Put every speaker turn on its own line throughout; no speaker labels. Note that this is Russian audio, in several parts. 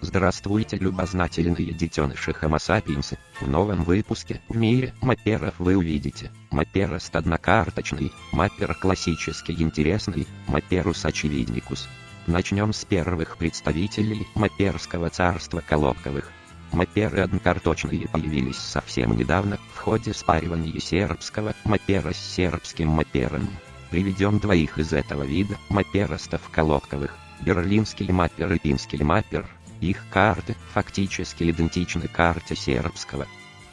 Здравствуйте, любознательные детеныши Homo sapiens. В новом выпуске в мире мапперов вы увидите Мапперост однокарточный, маппер классический интересный, Мапперус очевидникус. Начнем с первых представителей мапперского царства колобковых. Мапперы однокарточные появились совсем недавно в ходе спаривания сербского маппера с сербским маппером. Приведем двоих из этого вида мапперостов колобковых. Берлинский маппер и пинский маппер – их карты фактически идентичны карте сербского.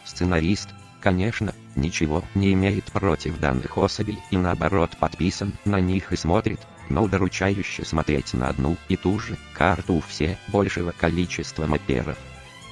Сценарист, конечно, ничего не имеет против данных особей и наоборот подписан на них и смотрит, но удручающе смотреть на одну и ту же карту у все большего количества мапперов.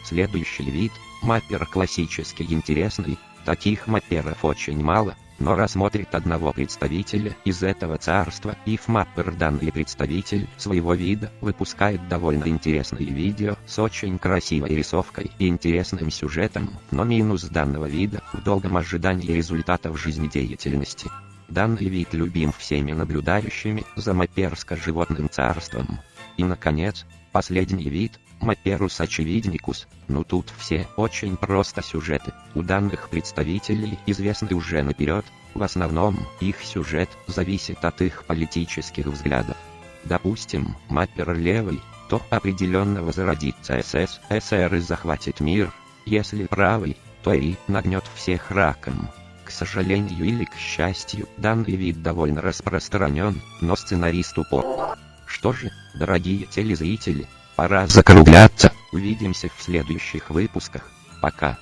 Следующий вид, маппер классический интересный, таких мапперов очень мало, но рассмотрит одного представителя из этого царства, и FMapper данный представитель своего вида выпускает довольно интересные видео с очень красивой рисовкой и интересным сюжетом, но минус данного вида в долгом ожидании результатов жизнедеятельности. Данный вид любим всеми наблюдающими за маперско-животным царством. И наконец, последний вид, Маперус очевидникус, ну тут все очень просто сюжеты, у данных представителей известны уже наперед, в основном, их сюжет зависит от их политических взглядов. Допустим, маппер левый, то определенно возродится СС, СССР и захватит мир, если правый, то и нагнет всех раком. К сожалению или к счастью, данный вид довольно распространен, но сценарист упор. Что же, дорогие телезрители, Пора закругляться. Увидимся в следующих выпусках. Пока.